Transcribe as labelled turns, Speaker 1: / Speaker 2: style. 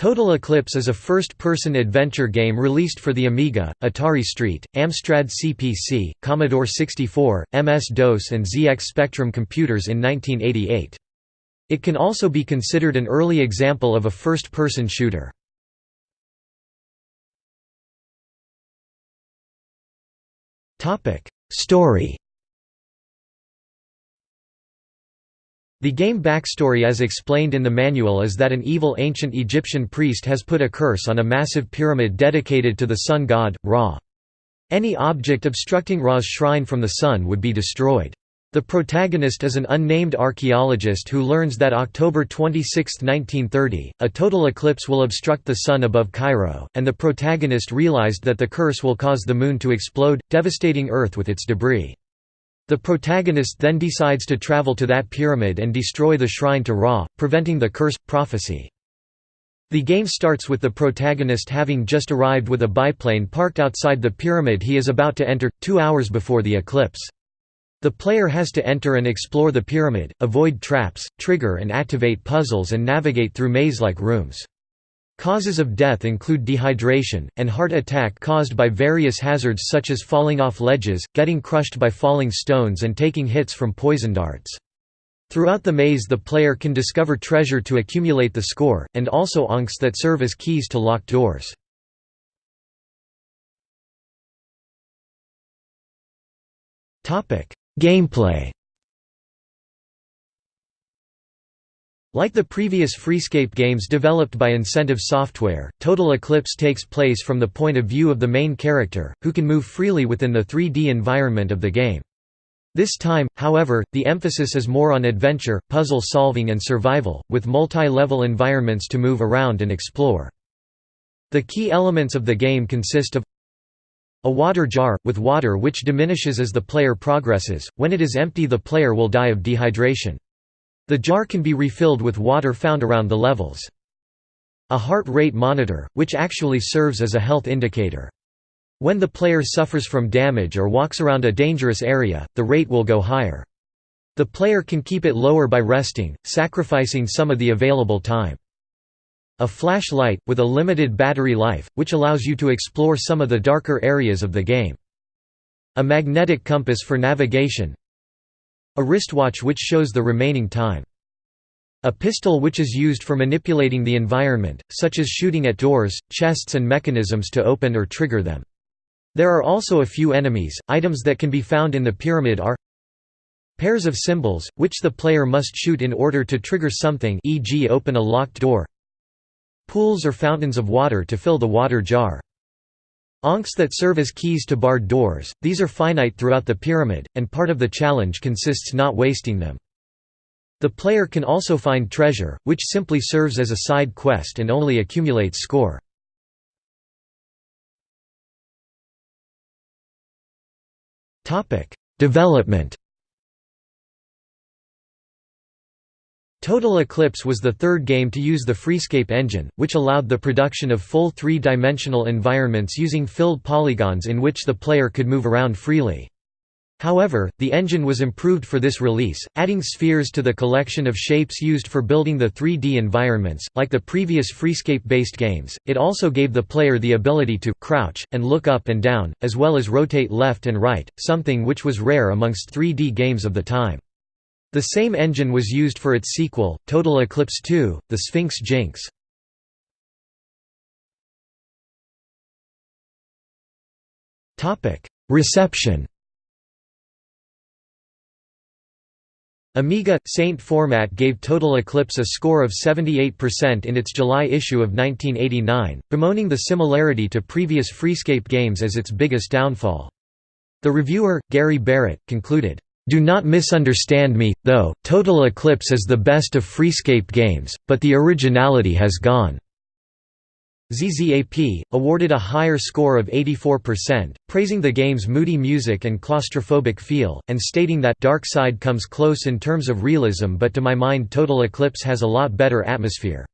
Speaker 1: Total Eclipse is a first-person adventure game released for the Amiga, Atari ST, Amstrad CPC, Commodore 64, MS-DOS and ZX Spectrum computers in 1988. It can also be considered an early example of a first-person shooter. Story The game backstory as explained in the manual is that an evil ancient Egyptian priest has put a curse on a massive pyramid dedicated to the sun god, Ra. Any object obstructing Ra's shrine from the sun would be destroyed. The protagonist is an unnamed archaeologist who learns that October 26, 1930, a total eclipse will obstruct the sun above Cairo, and the protagonist realized that the curse will cause the moon to explode, devastating Earth with its debris. The protagonist then decides to travel to that pyramid and destroy the shrine to Ra, preventing the curse prophecy. The game starts with the protagonist having just arrived with a biplane parked outside the pyramid he is about to enter, two hours before the eclipse. The player has to enter and explore the pyramid, avoid traps, trigger and activate puzzles and navigate through maze-like rooms. Causes of death include dehydration, and heart attack caused by various hazards such as falling off ledges, getting crushed by falling stones and taking hits from poison darts. Throughout the maze the player can discover treasure to accumulate the score, and also ankhs that serve as keys to locked doors. Gameplay Like the previous Freescape games developed by Incentive Software, Total Eclipse takes place from the point of view of the main character, who can move freely within the 3D environment of the game. This time, however, the emphasis is more on adventure, puzzle solving and survival, with multi-level environments to move around and explore. The key elements of the game consist of a water jar, with water which diminishes as the player progresses, when it is empty the player will die of dehydration. The jar can be refilled with water found around the levels. A heart rate monitor, which actually serves as a health indicator. When the player suffers from damage or walks around a dangerous area, the rate will go higher. The player can keep it lower by resting, sacrificing some of the available time. A flashlight, with a limited battery life, which allows you to explore some of the darker areas of the game. A magnetic compass for navigation, a wristwatch which shows the remaining time. A pistol which is used for manipulating the environment, such as shooting at doors, chests and mechanisms to open or trigger them. There are also a few enemies. Items that can be found in the pyramid are pairs of symbols, which the player must shoot in order to trigger something e.g. open a locked door pools or fountains of water to fill the water jar. Ankhs that serve as keys to barred doors, these are finite throughout the pyramid, and part of the challenge consists not wasting them. The player can also find treasure, which simply serves as a side quest and only accumulates score. Development Total Eclipse was the third game to use the Freescape engine, which allowed the production of full three-dimensional environments using filled polygons in which the player could move around freely. However, the engine was improved for this release, adding spheres to the collection of shapes used for building the 3D environments. Like the previous Freescape-based games, it also gave the player the ability to crouch and look up and down, as well as rotate left and right, something which was rare amongst 3D games of the time. The same engine was used for its sequel, Total Eclipse 2, The Sphinx Jinx. Reception Amiga Saint Format gave Total Eclipse a score of 78% in its July issue of 1989, bemoaning the similarity to previous Freescape games as its biggest downfall. The reviewer, Gary Barrett, concluded, do not misunderstand me, though, Total Eclipse is the best of Freescape games, but the originality has gone. ZZAP, awarded a higher score of 84%, praising the game's moody music and claustrophobic feel, and stating that Dark Side comes close in terms of realism but to my mind Total Eclipse has a lot better atmosphere.